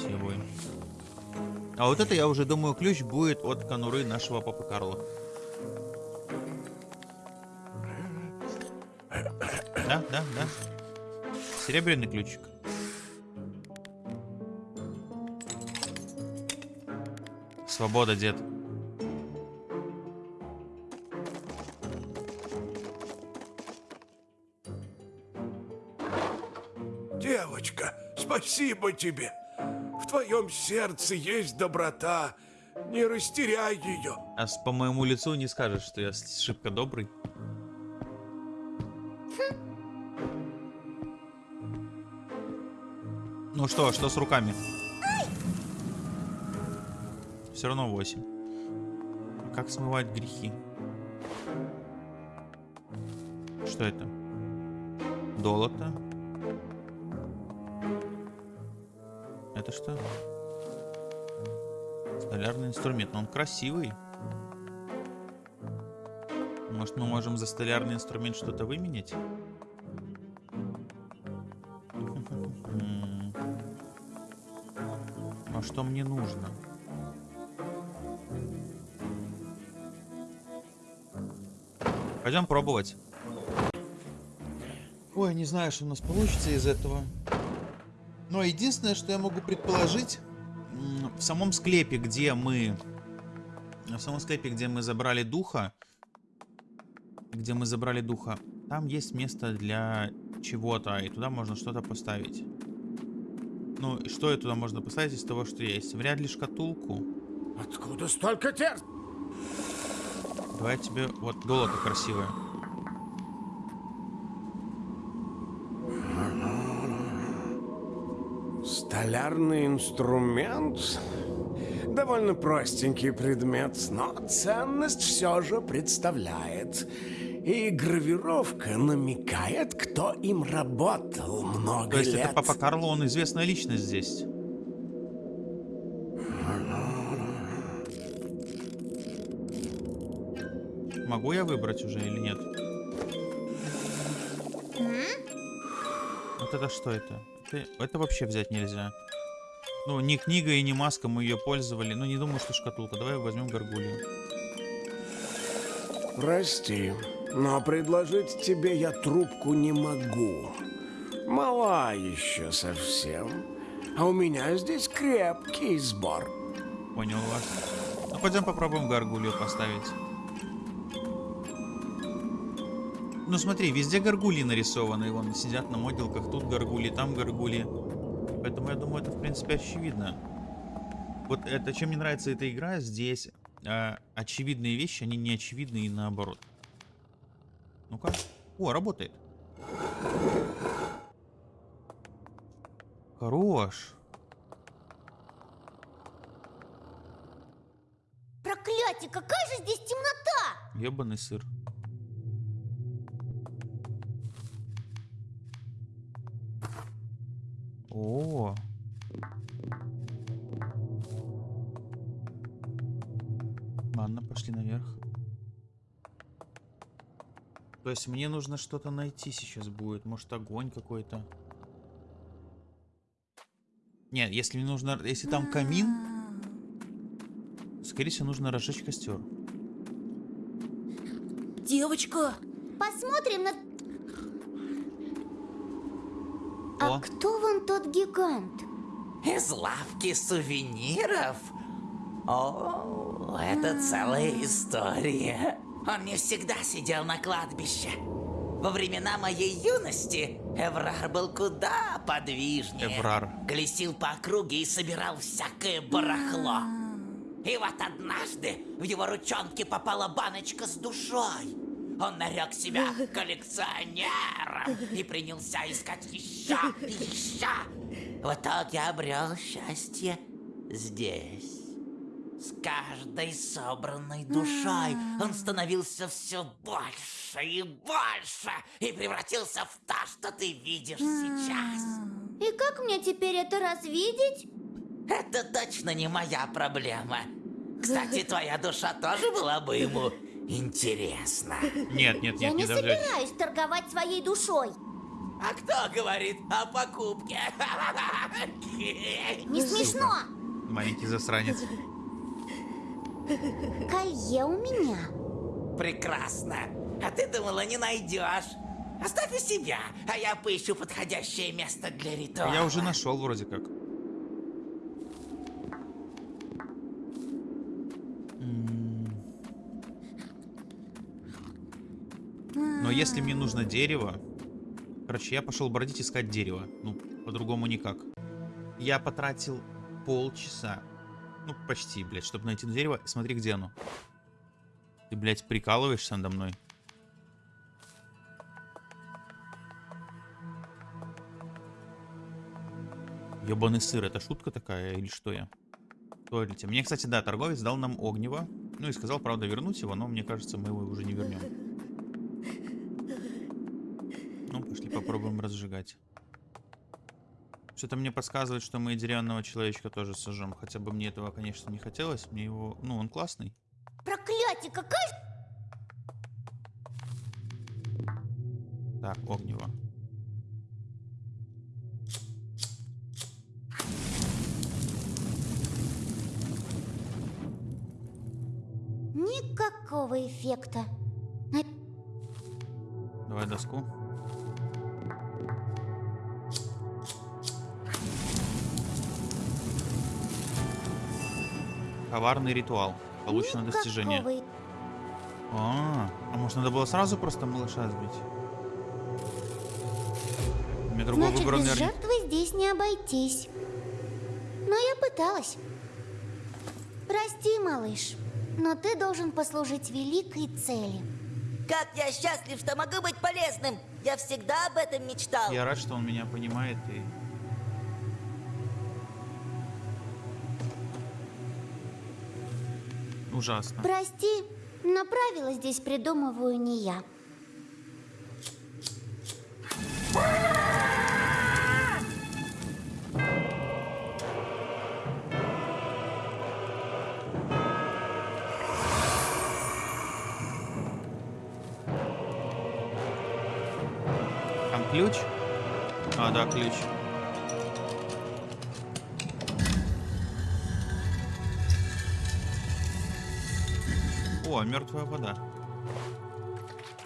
А вот это, я уже думаю, ключ будет от конуры нашего папы Карла. Да, да, да. Серебряный ключик. Свобода, дед. Девочка, спасибо тебе. В твоем сердце есть доброта. Не растеряй ее. А по моему лицу не скажешь, что я шибко добрый. Ну что, что с руками? Все равно 8. Как смывать грехи? Что это? Долото. Это что? Столярный инструмент, но он красивый. Может, мы можем за столярный инструмент что-то выменять? А что мне нужно? Пойдем пробовать. Ой, не знаю, что у нас получится из этого. Но единственное, что я могу предположить, в самом склепе, где мы... В самом склепе, где мы забрали духа, где мы забрали духа, там есть место для чего-то, и туда можно что-то поставить. Ну, и что и туда можно поставить из того, что есть? Вряд ли шкатулку. Откуда столько тер? Давай тебе... Вот, долото красивое. Столярный инструмент? Довольно простенький предмет, но ценность все же представляет. И гравировка намекает, кто им работал много То есть лет. это Папа Карло, он известная личность здесь. Могу я выбрать уже или нет? Вот это что это? это? Это вообще взять нельзя. Ну, ни книга и ни маска мы ее пользовали. Ну, не думаю, что шкатулка. Давай возьмем горгулью. Прости, но предложить тебе я трубку не могу. Мала еще совсем. А у меня здесь крепкий сбор. Понял вас. Ну, пойдем попробуем горгулью поставить. Ну смотри, везде горгульи нарисованы, вон сидят на моделках, тут горгульи, там горгульи. Поэтому я думаю, это в принципе очевидно. Вот это, чем мне нравится эта игра, здесь э, очевидные вещи, они не очевидны и наоборот. Ну-ка. О, работает. Хорош. Проклятие, какая же здесь темнота! Ебаный сыр. О. Ладно, пошли наверх. То есть мне нужно что-то найти сейчас будет. Может огонь какой-то. Нет, если мне нужно, если там камин, скорее всего нужно разжечь костер. Девочка, Посмотрим на... О. А кто вон тот гигант? Из лавки сувениров? О, это целая история. Он не всегда сидел на кладбище. Во времена моей юности Эврар был куда подвижнее. Эврар. Колесил по округе и собирал всякое барахло. И вот однажды в его ручонки попала баночка с душой. Он нарек себя коллекционером и принялся искать еще и еще. В итоге обрел счастье здесь. С каждой собранной душой он становился все больше и больше и превратился в то, что ты видишь сейчас. И как мне теперь это развидеть? Это точно не моя проблема. Кстати, твоя душа тоже была бы ему интересна. Нет, нет, Я нет, не не зажечь. собираюсь торговать своей душой. А кто говорит о покупке? Не смешно. Маленький засранец. Колье у меня. Прекрасно. А ты думала, не найдешь? Оставь у себя, а я поищу подходящее место для ритуала. Я уже нашел вроде как. Но если мне нужно дерево... Короче, я пошел бродить искать дерево. Ну, по-другому никак. Я потратил полчаса. Ну, почти, блядь, чтобы найти дерево. Смотри, где оно. Ты, блядь, прикалываешься надо мной? Ёбаный сыр, это шутка такая или что я? Туалете. Мне, кстати, да, торговец дал нам огнево. Ну и сказал, правда, вернуть его, но мне кажется, мы его уже не вернем. Ну, пошли попробуем разжигать. Что-то мне подсказывает, что мы и деревянного человечка тоже сожжем. Хотя бы мне этого, конечно, не хотелось. Мне его... Ну, он классный. Проклятие, какая... Так, огнево. Никакого эффекта. Давай доску. Коварный ритуал. Получено достижение. Никакого А, а может надо было сразу просто малыша сбить? У меня другого Значит, выбора, без наверное, жертвы здесь не обойтись. Но я пыталась. Прости, малыш, но ты должен послужить великой цели. Как я счастлив, что могу быть полезным! Я всегда об этом мечтал. Я рад, что он меня понимает и... Ужасно. Прости, но правила здесь придумываю не я. Там ключ? А, да, ключ. О, мертвая вода.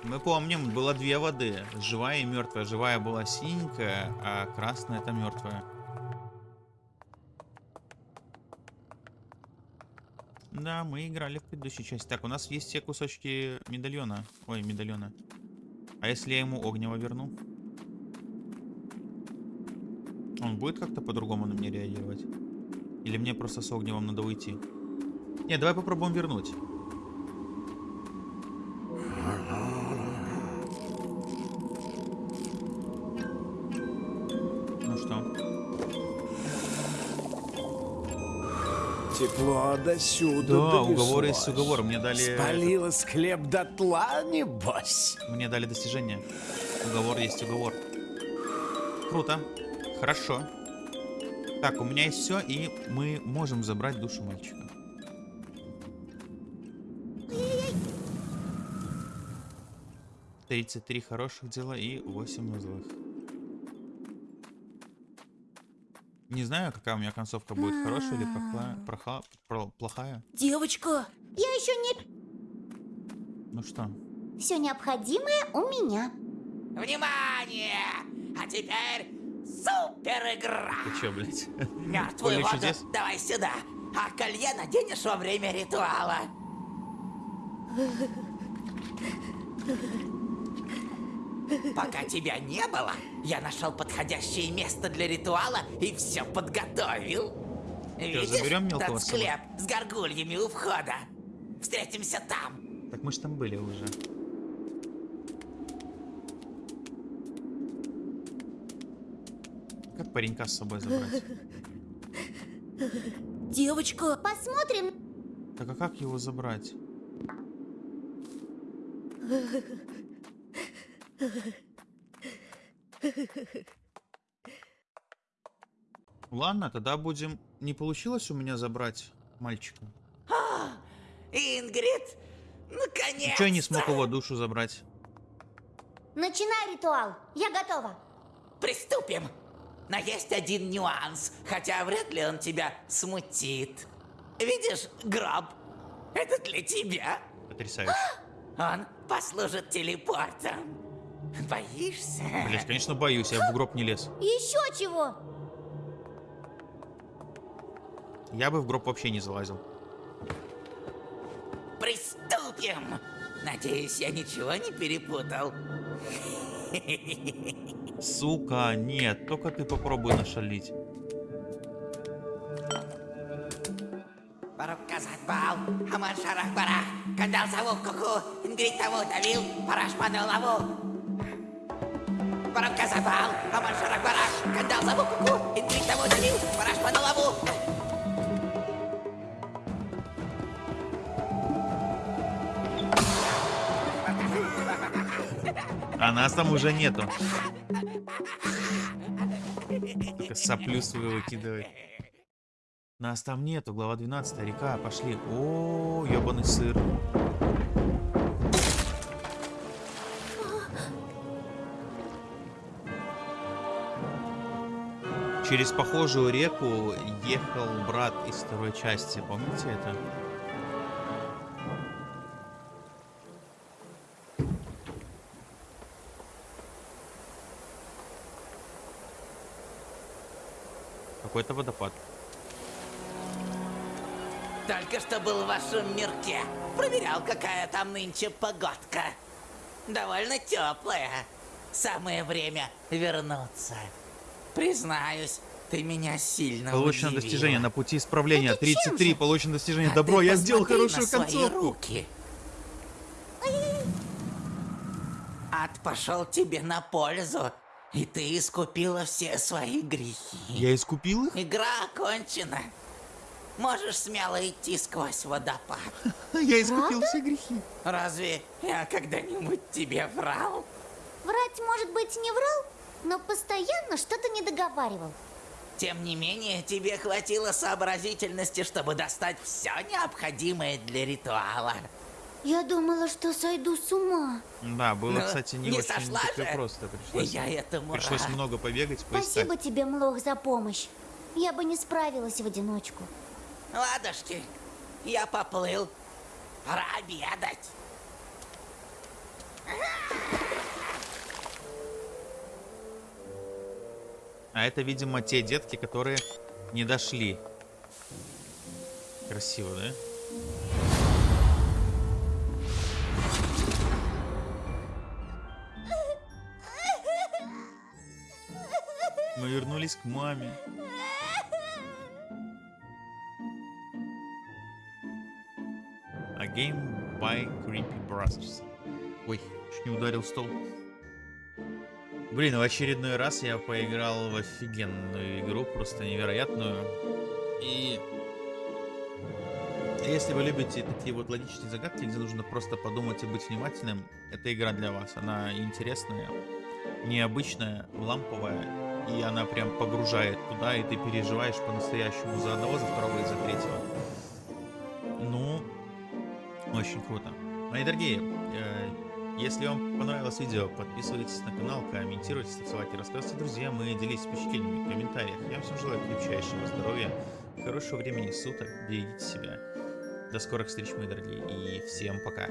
Мы помним, было две воды. Живая и мертвая. Живая была синенькая, а красная это мертвая. Да, мы играли в предыдущей части. Так, у нас есть все кусочки медальона. Ой, медальона. А если я ему огнево верну? Он будет как-то по-другому на меня реагировать? Или мне просто с огневом надо уйти? Не, давай попробуем вернуть. Тепло до сюда Да, уговор есть уговор. Мне дали... Спалила склеп дотла, небось. Мне дали достижение. Уговор есть уговор. Круто. Хорошо. Так, у меня есть все, и мы можем забрать душу мальчика. Тридцать три хороших дела и 8 злых. Не знаю, какая у меня концовка будет, хорошая или плохая. проха- про- плохая. Девочка, Я еще не... Ну что? Все необходимое у меня. Внимание! А теперь супер игра! Ты чё, блядь? Мертвую воду чудес? давай сюда, а колье наденешь во время ритуала. Пока тебя не было, я нашел подходящее место для ритуала и все подготовил. Видишь заберем мелкого тот склеп с горгульями у входа? Встретимся там. Так мы ж там были уже. Как паренька с собой забрать? девочка, Посмотрим. Так а как его забрать? Ладно, тогда будем... Не получилось у меня забрать мальчика? Ингрид, наконец! Чё я не смог его душу забрать? Начинай ритуал. Я готова. Приступим. Но есть один нюанс, хотя вряд ли он тебя смутит. Видишь гроб? Это для тебя. Потрясающе. Он послужит телепортом. Боишься? Блять, конечно, боюсь, я в гроб не лез. Еще чего? Я бы в гроб вообще не залазил. Приступим! Надеюсь, я ничего не перепутал. Сука, нет, только ты попробуй нашалить. Бараб казать бал, Аман шарах барах, Кандал зову куку, Ингрид того давил, Параш падал лаву. Бараб казать бал, Аман шарах барах, Кандал зову куку, Ингрид того давил, Параш падал лаву. А нас там уже нету. Только соплю свою выкидывай. Нас там нету, глава 12, река, пошли. О, ебаный сыр. Через похожую реку ехал брат из второй части, помните это? Какой-то водопад. Только что был в вашем мирке. Проверял, какая там нынче погодка. Довольно теплая. Самое время вернуться. Признаюсь, ты меня сильно Получено удивила. достижение на пути исправления. Это чем 33. же? Получено достижение. А Добро, я сделал хорошую на концовку. руки. Ад пошел тебе на пользу, и ты искупила все свои грехи. Я искупил их? Игра окончена. Можешь смело идти сквозь водопад. Я искупил все грехи. Разве я когда-нибудь тебе врал? Врать, может быть, не врал, но постоянно что-то не договаривал. Тем не менее, тебе хватило сообразительности, чтобы достать все необходимое для ритуала. Я думала, что сойду с ума. Да, было, Ну, кстати, не, не очень сошла так и же? просто. Пришлось, Я этому пришлось рад. много побегать, поискать. Спасибо тебе, Млох, за помощь. Я бы не справилась в одиночку. Ладушки, я поплыл. Пора обедать. А это, видимо, те детки, которые не дошли. Красиво, да? Мы вернулись к маме. A game by Creepy Brothers. Ой, чуть не ударил стол. Блин, в очередной раз я поиграл в офигенную игру, просто невероятную. И если вы любите такие вот логичные загадки, где нужно просто подумать и быть внимательным, эта игра для вас. Она интересная, необычная, ламповая, и она прям погружает туда, и ты переживаешь по-настоящему за одного, за второго и за третьего. Ну, очень круто. Мои дорогие, э, если вам понравилось видео, подписывайтесь на канал, комментируйте, ставьте лайки, рассказывайте друзьям и делитесь впечатлениями в комментариях. Я всем желаю крепчайшего здоровья, хорошего времени суток, берегите себя. До скорых встреч, мои дорогие, и всем пока.